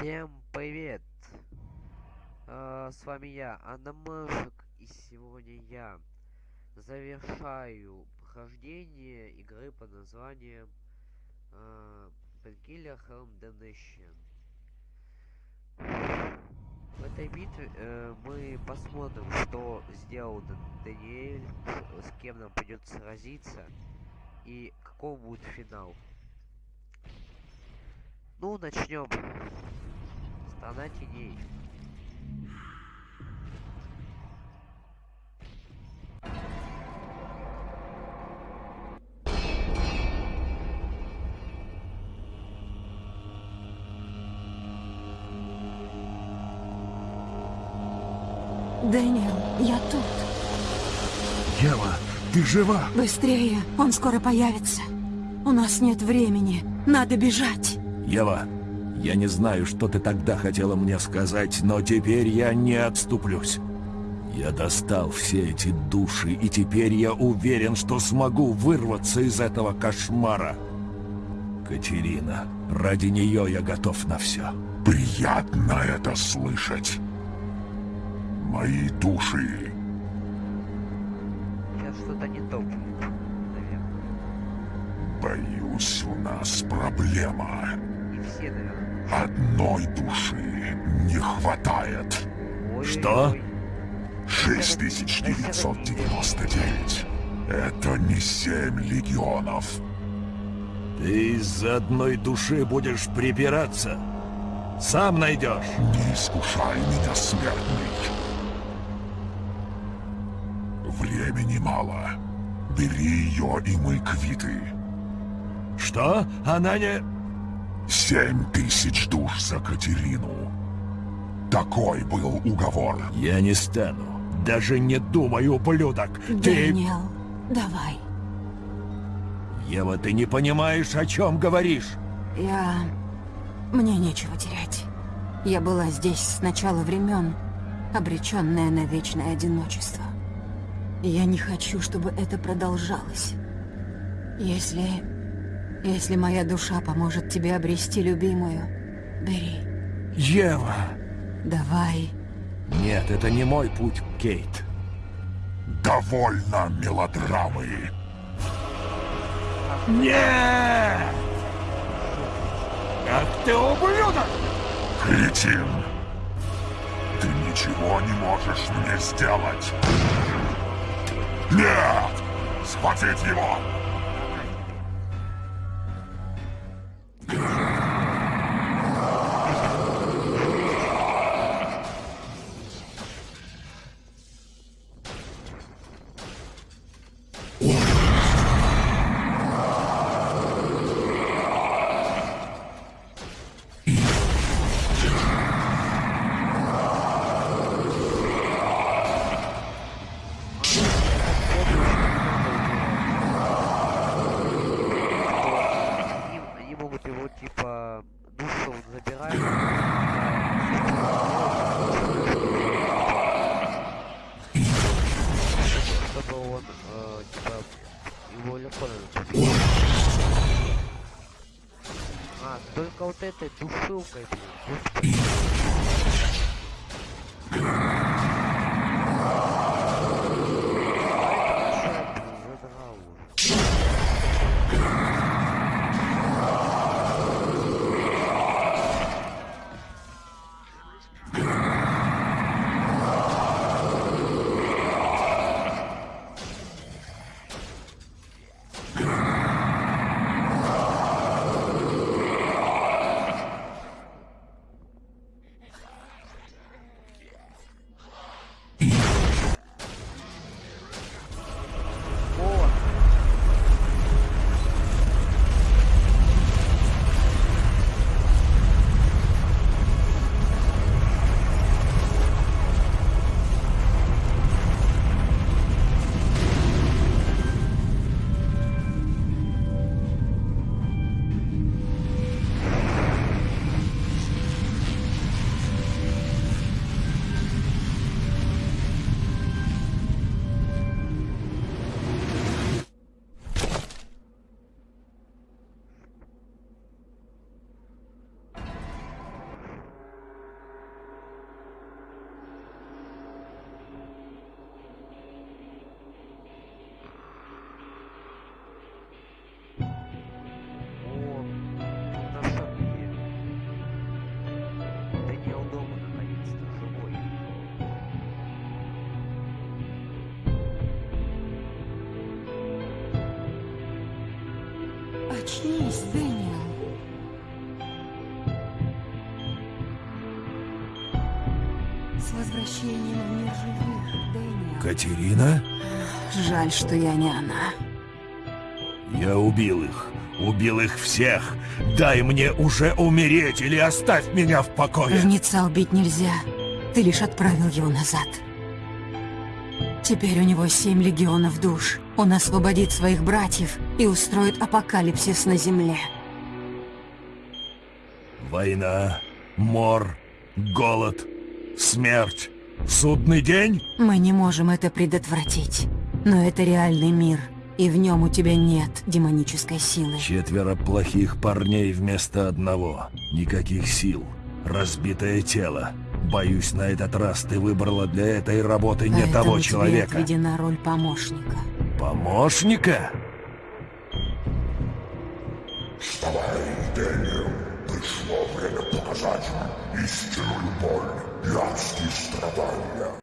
Всем привет! А, с вами я, Анна и сегодня я завершаю прохождение игры под названием uh, Painkiller Helm Damnation. В этой битве э, мы посмотрим, что сделал Даниэль, с кем нам придется сразиться и каков будет финал. Ну, начнем. Страна теней. Дэниел, я тут. Ева, ты жива? Быстрее, он скоро появится. У нас нет времени, надо бежать. Ева, я не знаю, что ты тогда хотела мне сказать, но теперь я не отступлюсь. Я достал все эти души, и теперь я уверен, что смогу вырваться из этого кошмара. Катерина, ради нее я готов на все. Приятно это слышать. Мои души. Сейчас что-то не то будет, наверное. Боюсь, у нас проблема. Одной души не хватает. Что? ой. 6999. Это не семь легионов. Ты из-за одной души будешь припираться. Сам найдешь. Не искушай меня, смертный. Времени мало. Бери ее, и мы квиты. Что? Она не... Семь тысяч душ за Катерину. Такой был уговор. Я не стану. Даже не думай, ублюдок. Ты... Дэниел, давай. Ева, ты не понимаешь, о чем говоришь. Я... Мне нечего терять. Я была здесь с начала времен, обреченная на вечное одиночество. Я не хочу, чтобы это продолжалось. Если... Если моя душа поможет тебе обрести любимую, бери. Ева! Давай. Нет, это не мой путь, Кейт. Довольно мелодрамы. Нет! Ах ты ублюдок! Кретин. Ты ничего не можешь мне сделать. Нет! Схватить его! Типа душу он забирает. Чтобы он э, типа его легко А, только вот этой душилкой, блин. Дэниел. С возвращением в мир живых, Дэниел. Катерина? Жаль, что я не она. Я убил их. Убил их всех. Дай мне уже умереть или оставь меня в покое. Жнеца убить нельзя. Ты лишь отправил его назад. Теперь у него семь легионов душ. Он освободит своих братьев и устроит апокалипсис на земле. Война, мор, голод, смерть, судный день? Мы не можем это предотвратить. Но это реальный мир, и в нем у тебя нет демонической силы. Четверо плохих парней вместо одного. Никаких сил. Разбитое тело. Боюсь, на этот раз ты выбрала для этой работы не Поэтому того тебе человека. отведена роль помощника. Помощника? Вставай, Дэниел. Пришло время показать им истинную боль и адские страдания.